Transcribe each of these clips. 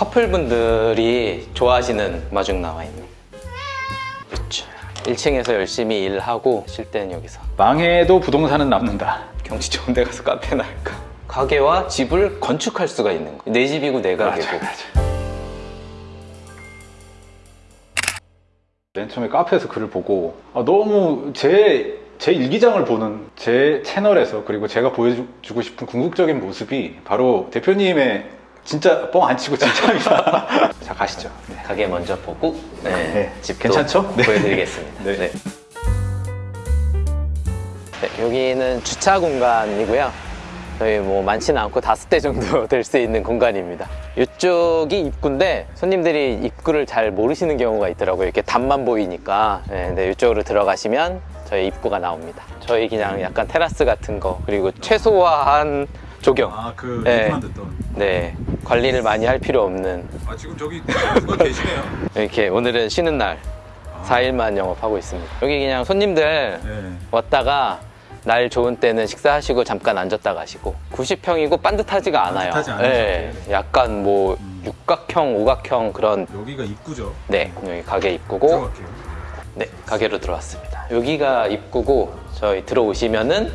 커플분들이 좋아하시는 마중 나와 있는. 그렇죠 1층에서 열심히 일하고 쉴 때는 여기서. 망해도 부동산은 남는다. 경치 좋은 데 가서 카페나 할까? 가게와 집을 건축할 수가 있는 거내 집이고 내 가게고. 맨 처음에 카페에서 글을 보고 아, 너무 제, 제 일기장을 보는 제 채널에서 그리고 제가 보여주고 싶은 궁극적인 모습이 바로 대표님의 진짜 뻥 안 치고 진짜입니다. 자 가시죠. 네. 가게 먼저 보고 네, 네. 집도 괜찮죠? 네. 보여드리겠습니다 네. 네. 네, 여기는 주차 공간이고요 저희 뭐 많지는 않고 다섯 대 정도 될 수 있는 공간입니다 이쪽이 입구인데 손님들이 입구를 잘 모르시는 경우가 있더라고요 이렇게 단만 보이니까 네, 근데 이쪽으로 들어가시면 저희 입구가 나옵니다 저희 그냥 약간 테라스 같은 거 그리고 최소화한 조경. 아 그 네. 얘기만 듣던. 네. 관리를 많이 할 필요 없는. 아 지금 저기 누가 계시네요. 이렇게 오늘은 쉬는 날. 4일만 영업하고 있습니다. 여기 그냥 손님들 네. 왔다가 날 좋은 때는 식사하시고 잠깐 앉았다 가시고. 90평이고 반듯하지가 않아요. 반듯하지 않아요. 네, 약간 뭐 음. 육각형, 오각형 그런 여기가 입구죠? 네. 여기 가게 입구고. 들어갈게요. 네. 가게로 들어왔습니다. 여기가 입구고 저희 들어오시면은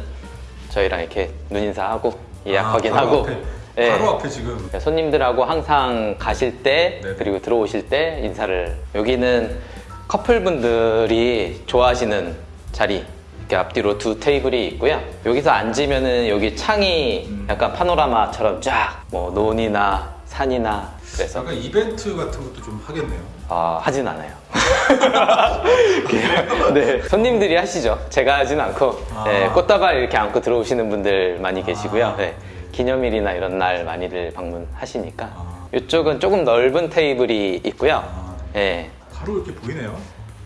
저희랑 이렇게 눈인사하고 예약 아, 확인하고 바로 앞에, 네. 바로 앞에 지금 그러니까 손님들하고 항상 가실 때 네. 그리고 들어오실 때 인사를 여기는 커플분들이 좋아하시는 자리 이렇게 앞뒤로 두 테이블이 있고요 여기서 앉으면은 여기 창이 음. 약간 파노라마처럼 쫙 뭐 논이나 산이나 그래서 약간 이벤트 같은 것도 좀 하겠네요. 아, 하진 않아요. 네. 손님들이 하시죠. 제가 하진 않고 아. 네, 꽃다발 이렇게 안고 들어오시는 분들 많이 계시고요. 아. 네, 기념일이나 이런 날 많이들 방문하시니까 아. 이쪽은 조금 넓은 테이블이 있고요. 아, 네, 바로 이렇게 보이네요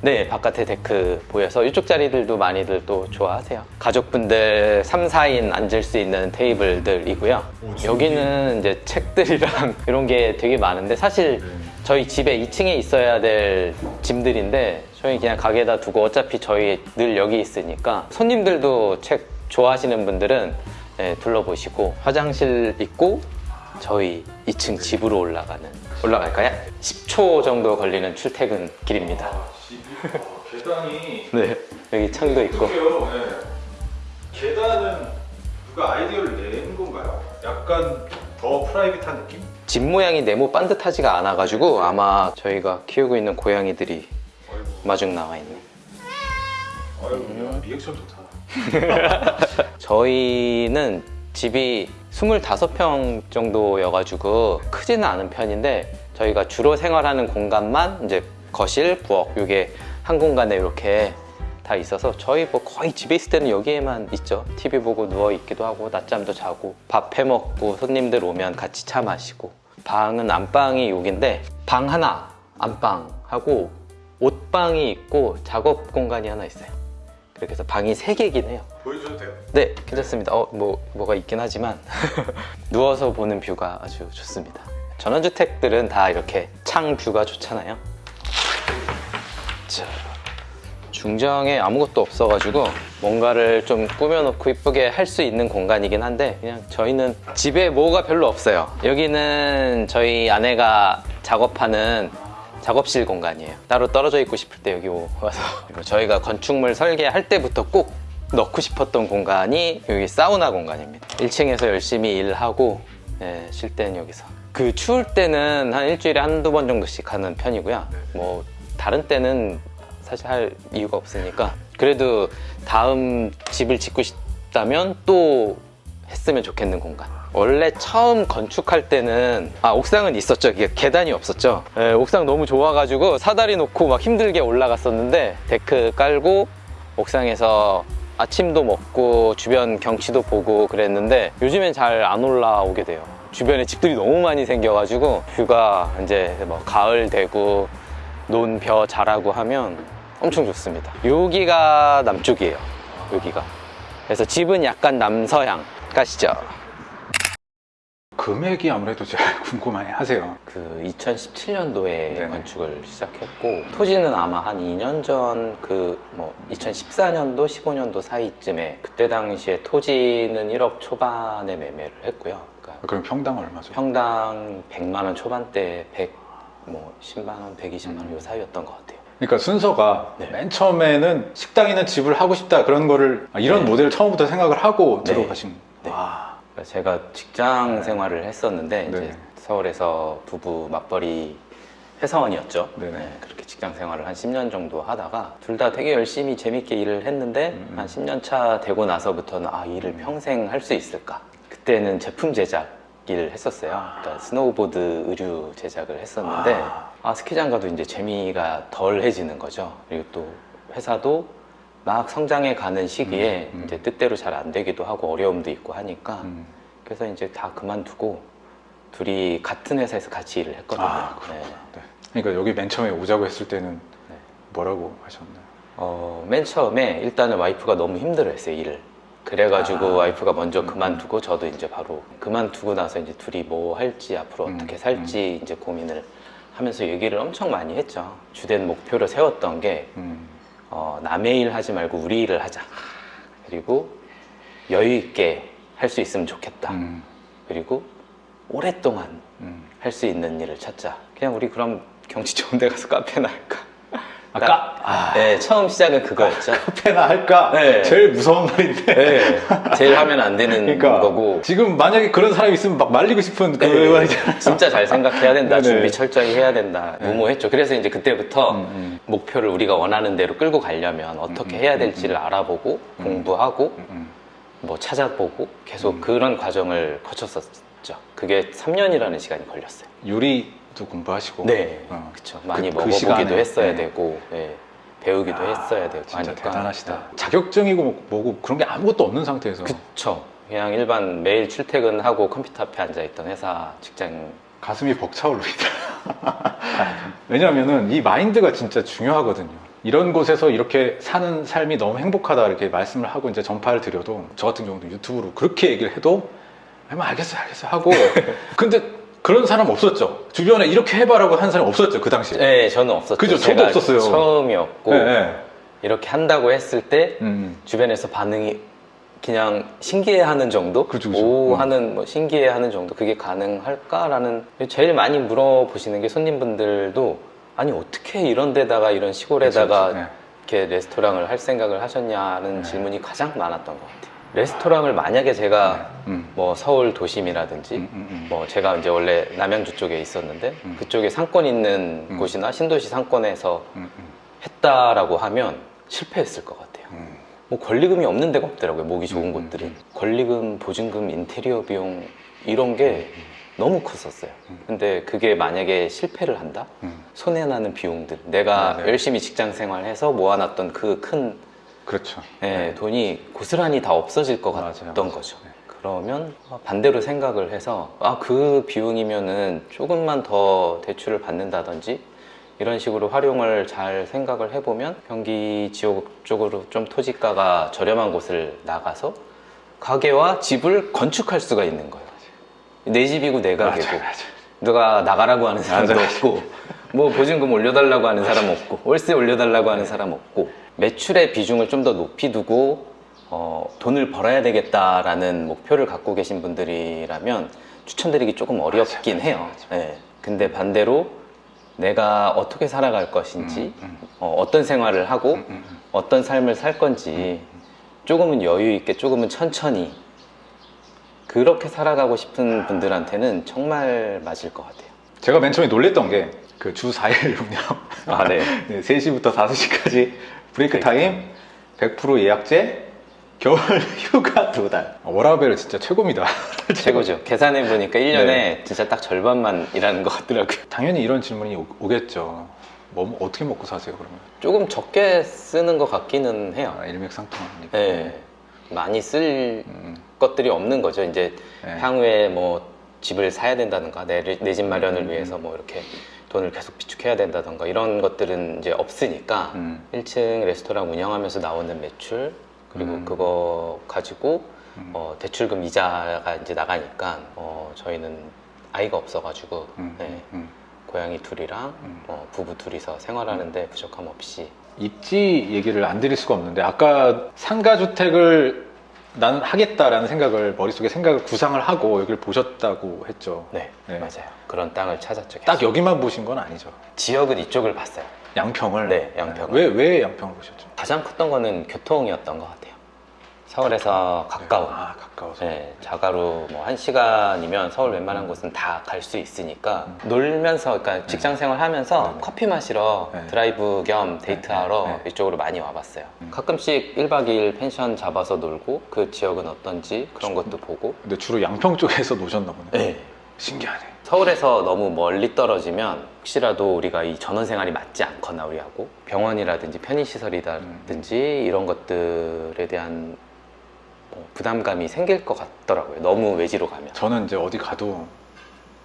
네 바깥에 데크 보여서 이쪽 자리들도 많이들 또 좋아하세요 가족분들 3, 4인 앉을 수 있는 테이블들이고요 오? 여기는 이제 책들이랑 이런 게 되게 많은데 사실 네. 저희 집에 2층에 있어야 될 짐들인데 저희 그냥 가게에다 두고 어차피 저희 늘 여기 있으니까 손님들도 책 좋아하시는 분들은 네, 둘러보시고 화장실 있고 저희 2층 집으로 올라가는 올라갈까요? 10초 정도 걸리는 출퇴근 길입니다 계단이 네 여기 창도 있고 네. 계단은 누가 아이디어를 낸 건가요? 약간 더 프라이빗한 느낌? 집 모양이 네모 반듯하지가 않아 가지고 아마 저희가 키우고 있는 고양이들이 아이고 마중 나와 있는 아이고 야, 리액션 좋다 저희는 집이 25평 정도여가지고 크지는 않은 편인데 저희가 주로 생활하는 공간만 이제 거실, 부엌 이게 한 공간에 이렇게 다 있어서 저희 뭐 거의 집에 있을 때는 여기에만 있죠 TV 보고 누워 있기도 하고 낮잠도 자고 밥 해 먹고 손님들 오면 같이 차 마시고 방은 안방이 여긴데 방 하나 안방하고 옷방이 있고 작업 공간이 하나 있어요 그렇게 해서 방이 세개긴 해요 보여줘도 돼요? 네, 괜찮습니다. 어, 뭐, 뭐가 있긴 하지만 누워서 보는 뷰가 아주 좋습니다. 전원주택들은 다 이렇게 창 뷰가 좋잖아요. 자, 중정에 아무것도 없어가지고 뭔가를 좀 꾸며놓고 이쁘게 할 수 있는 공간이긴 한데 그냥 저희는 집에 뭐가 별로 없어요. 여기는 저희 아내가 작업하는 작업실 공간이에요. 따로 떨어져 있고 싶을 때 여기 와서 저희가 건축물 설계할 때부터 꼭 넣고 싶었던 공간이 여기 사우나 공간입니다. 1층에서 열심히 일하고 예, 쉴 때는 여기서. 그 추울 때는 한 일주일에 한두 번 정도씩 하는 편이고요. 뭐 다른 때는 사실 할 이유가 없으니까 그래도 다음 집을 짓고 싶다면 또 했으면 좋겠는 공간. 원래 처음 건축할 때는 아 옥상은 있었죠. 이게 계단이 없었죠. 예, 옥상 너무 좋아가지고 사다리 놓고 막 힘들게 올라갔었는데 데크 깔고 옥상에서 아침도 먹고 주변 경치도 보고 그랬는데 요즘엔 잘 안 올라오게 돼요. 주변에 집들이 너무 많이 생겨가지고 뷰가 이제 뭐 가을 되고 논벼 자라고 하면 엄청 좋습니다. 여기가 남쪽이에요. 여기가. 그래서 집은 약간 남서향 가시죠. 금액이 아무래도 제일 궁금해 하세요. 그 2017년도에 네네. 건축을 시작했고 토지는 아마 한 2년 전 그 뭐 2014년도 15년도 사이쯤에 그때 당시에 토지는 1억 초반에 매매를 했고요. 그러니까 그럼 평당 얼마죠? 평당 100만 원 초반대 100, 뭐 10만 원, 120만 원 요 사이였던 것 같아요. 그러니까 순서가 네. 맨 처음에는 식당 있는 집을 하고 싶다 그런 거를 아, 이런 네. 모델을 처음부터 생각을 하고 네. 들어가신. 네. 와. 그러니까 제가 직장 생활을 했었는데 네. 이제 서울에서 부부 맞벌이 회사원이었죠. 네, 그렇게 직장 생활을 한 10년 정도 하다가 둘 다 되게 열심히 재밌게 일을 했는데 음. 한 10년 차 되고 나서부터는 아 일을 평생 할 수 있을까? 그때는 제품 제작 일을 했었어요. 그러니까 스노우보드 의류 제작을 했었는데 아. 아 스키장 가도 이제 재미가 덜해지는 거죠. 그리고 또 회사도 막 성장해 가는 시기에 음, 음. 이제 뜻대로 잘 안 되기도 하고 어려움도 있고 하니까 음. 그래서 이제 다 그만두고 둘이 같은 회사에서 같이 일을 했거든요. 아. 네. 네. 그러니까 여기 맨 처음에 오자고 했을 때는 네. 뭐라고 하셨나요? 어, 맨 처음에 일단은 와이프가 너무 힘들어 했어요 일을. 그래가지고 아. 와이프가 먼저 그만두고 저도 이제 바로 그만두고 나서 이제 둘이 뭐 할지 앞으로 음, 어떻게 살지 이제 고민을 하면서 얘기를 엄청 많이 했죠. 주된 목표로 세웠던 게 음. 어, 남의 일 하지 말고 우리 일을 하자. 그리고 여유 있게 할 수 있으면 좋겠다. 음. 그리고 오랫동안 음. 할수 있는 일을 찾자. 그냥 우리 그럼 경치 좋은 데 가서 카페나 할까? 아, 카- 아. 네, 처음 시작은 그거였죠. 카페나 할까? 네. 제일 무서운 말인데. 네, 제일 하면 안 되는 그러니까 거고. 지금 만약에 그런 사람이 있으면 막 말리고 싶은 그 네, 말이잖아. 진짜 잘 생각해야 된다. 네네. 준비 철저히 해야 된다. 무모했죠. 그래서 이제 그때부터 음, 음. 목표를 우리가 원하는 대로 끌고 가려면 어떻게 음, 해야 음, 될지를 알아보고 음. 공부하고 음, 음. 뭐 찾아보고 계속 음. 그런 과정을 거쳤었죠. 그게 3년이라는 시간이 걸렸어요. 요리 도 공부하시고. 네, 어. 그렇죠. 많이 그- 그 먹어보기도 시간에, 했어야 네. 되고 예, 배우기도 했어야 되고 진짜 하니까. 대단하시다. 자격증이고 뭐- 뭐고 그런 게 아무것도 없는 상태에서 그쵸. 그냥 일반 매일 출퇴근하고 컴퓨터 앞에 앉아있던 회사 직장 가슴이 벅차오릅니다. 왜냐하면은 이 마인드가 진짜 중요하거든요. 이런 곳에서 이렇게 사는 삶이 너무 행복하다 이렇게 말씀을 하고 이제 전파를 드려도 저 같은 경우도 유튜브로 그렇게 얘기를 해도 뭐 알겠어요, 알겠어요 하고 근데 그런 사람 없었죠. 주변에 이렇게 해봐라고 한 사람 없었죠 그 당시에. 네, 저는 없었죠. 그죠, 저도 없었어요. 처음이었고 네, 네. 이렇게 한다고 했을 때 음. 주변에서 반응이 그냥 신기해하는 정도, 그죠, 그죠. 오 어. 하는 뭐 신기해하는 정도 그게 가능할까라는 제일 많이 물어보시는 게 손님분들도 아니 어떻게 이런 데다가 이런 시골에다가. 네. 이렇게 레스토랑을 할 생각을 하셨냐는 네. 질문이 가장 많았던 것 같아요. 레스토랑을 만약에 제가 음. 뭐 서울 도심이라든지 음, 음, 음. 뭐 제가 이제 원래 남양주 쪽에 있었는데 음. 그쪽에 상권 있는 음. 곳이나 신도시 상권에서 했다라고 하면 실패했을 것 같아요. 음. 뭐 권리금이 없는 데가 없더라고요. 목이 좋은 음, 곳들이 음. 권리금, 보증금, 인테리어 비용 이런 게 너무 컸었어요. 음. 근데 그게 만약에 실패를 한다? 음. 손해 나는 비용들 내가 네, 네. 열심히 직장 생활해서 모아놨던 그큰 그렇죠. 예, 돈이 고스란히 다 없어질 것 같던 맞아요. 거죠. 네. 그러면 반대로 생각을 해서 아 그 비용이면은 조금만 더 대출을 받는다든지 이런 식으로 활용을 잘 생각을 해보면 경기 지역 쪽으로 좀 토지가가 저렴한 곳을 나가서 가게와 집을 건축할 수가 있는 거예요. 내 집이고 내 가게고. 누가 나가라고 하는 사람도 맞아요. 없고 뭐 보증금 올려달라고 하는 사람 없고 월세 올려달라고 하는 사람 없고 매출의 비중을 좀 더 높이 두고 어, 돈을 벌어야 되겠다라는 목표를 갖고 계신 분들이라면 추천드리기 조금 어렵긴 맞아요, 해요. 예. 근데 반대로 내가 어떻게 살아갈 것인지 음, 음. 어, 떤 생활을 하고 음, 음, 음. 어떤 삶을 살 건지 조금은 여유 있게 조금은 천천히 그렇게 살아가고 싶은 분들한테는 정말 맞을 것 같아요. 제가 맨 처음에 놀랬던 게 그 주 4일 운영 아, 네. 네, 3시부터 5시까지 break time 100% 예약제 겨울 휴가 두달 워라벨 진짜 최고입니다 최고죠. 계산해 보니까 1년에 네. 진짜 딱 절반만 일하는 것 같더라고요. 당연히 이런 질문이 오, 오겠죠 뭐 어떻게 먹고 사세요 그러면 조금 적게 쓰는 것 같기는 해요. 아, 일맥상통하니까 네. 많이 쓸 음, 것들이 없는 거죠. 이제 네. 향후에 뭐 집을 사야 된다든가 내 집 마련을 음, 위해서 뭐 이렇게 돈을 계속 비축해야 된다든가 이런 것들은 이제 없으니까 음. 1층 레스토랑 운영하면서 나오는 매출 그리고 음. 그거 가지고 음. 어, 대출금 이자가 이제 나가니까 어, 저희는 아이가 없어가지고 음, 네, 음. 고양이 둘이랑 음. 어, 부부 둘이서 생활하는데 부족함 없이 입지 얘기를 안 드릴 수가 없는데 아까 상가주택을 나는 하겠다라는 생각을 머릿속에 생각을 구상을 하고 여기를 보셨다고 했죠. 네, 네. 맞아요. 그런 땅을 찾았죠. 딱. 여기만 보신 건 아니죠. 지역은 이쪽을 봤어요. 양평을. 네, 양평을. 왜, 왜 양평을 보셨죠? 가장 컸던 거는 교통이었던 것 같아요. 서울에서 가까운. 네. 아, 가까워서. 네, 자가로 뭐한 시간이면 서울 웬만한 곳은 다 갈 수 있으니까 놀면서 그러니까 직장 생활하면서 음. 네, 네. 커피 마시러 네. 드라이브 겸 데이트하러 네, 네. 이쪽으로 많이 와봤어요. 음. 가끔씩 1박 2일 펜션 잡아서 놀고 그 지역은 어떤지 그런 것도 보고 근데 주로 양평 쪽에서 노셨나 보네. 네. 신기하네. 서울에서 너무 멀리 떨어지면 혹시라도 우리가 이 전원 생활이 맞지 않거나 우리하고 병원이라든지 편의시설이라든지 이런 것들에 대한 뭐 부담감이 생길 것 같더라고요. 너무 외지로 가면. 저는 이제 어디 가도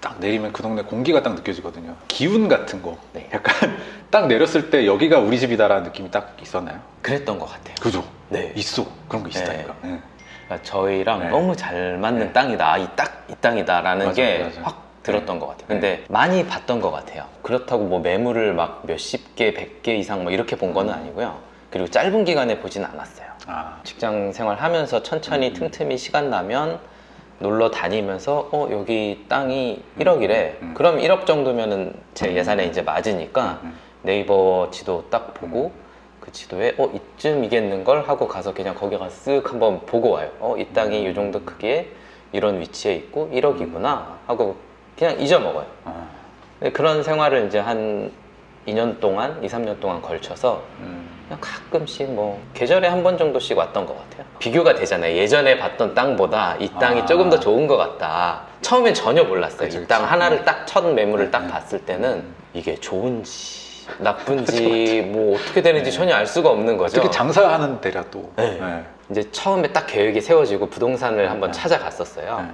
딱 내리면 그 동네 공기가 딱 느껴지거든요. 기운 같은 거. 네. 약간 딱 내렸을 때 여기가 우리 집이다 라는 느낌이 딱 있었나요? 그랬던 것 같아요. 그죠? 네. 있어. 그런 거 있다니까. 네. 그러니까 저희랑 네. 너무 잘 맞는 네. 땅이다. 아, 이 딱, 이 땅이다 라는 맞아요, 게. 확 들었던 것 같아요. 네. 근데 많이 봤던 것 같아요. 그렇다고 뭐 매물을 막 몇십 개, 백 개 이상 뭐 이렇게 본 거는 아니고요. 그리고 짧은 기간에 보진 않았어요. 아, 직장 생활 하면서 천천히 음. 틈틈이 시간 나면 놀러 다니면서 어 여기 땅이 1억이래 음. 그럼 1억 정도면은 제 음. 예산에 이제 맞으니까 음. 네이버 지도 딱 보고 그 지도에 어 이쯤 이겠는 걸 하고 가서 그냥 거기 가서 쓱 한번 보고 와요 어 이 땅이 이 정도 크기에 이런 위치에 있고 1억이구나 하고 그냥 잊어먹어요 아, 그런 생활을 이제 한 2년 동안 2, 3년 동안 걸쳐서 음. 그냥 가끔씩 뭐 계절에 한 번 정도씩 왔던 것 같아요. 비교가 되잖아요. 예전에 봤던 땅보다 이 땅이 아. 조금 더 좋은 것 같다. 처음엔 전혀 몰랐어요. 이 땅. 하나를 딱 첫 매물을 딱 네. 봤을 때는 이게 좋은지 나쁜지 뭐 어떻게 되는지 네. 전혀 알 수가 없는 거죠. 특히 장사하는 데라 또. 네. 네. 이제 처음에 딱 계획이 세워지고 부동산을 한번 네. 찾아갔었어요.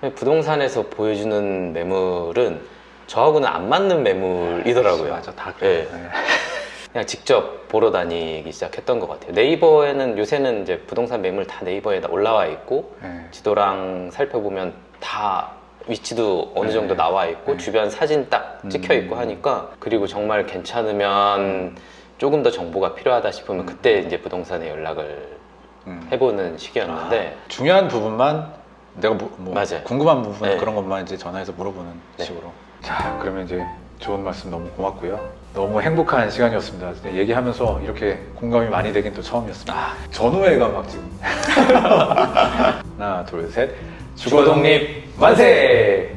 네. 부동산에서 보여주는 매물은 저하고는 안 맞는 매물이더라고요. 맞아, 다 그래. 네. 그냥 직접 보러 다니기 시작했던 것 같아요. 네이버에는 요새는 이제 부동산 매물 다 네이버에 올라와 있고 네. 지도랑 살펴보면 다 위치도 어느 네. 정도 나와 있고 네. 주변 사진 딱 찍혀 있고 음. 하니까 그리고 정말 괜찮으면 조금 더 정보가 필요하다 싶으면 그때 이제 부동산에 연락을 음. 해보는 시기였는데 중요한 부분만 내가 뭐, 뭐. 궁금한 부분 네. 그런 것만 이제 전화해서 물어보는 네. 식으로. 자, 그러면 이제 좋은 말씀 너무 고맙고요. 너무 행복한 시간이었습니다. 얘기하면서 이렇게 공감이 많이 되긴 또 처음이었습니다. 아, 전후회가 막 지금. 하나, 둘, 셋. 주거 독립 만세!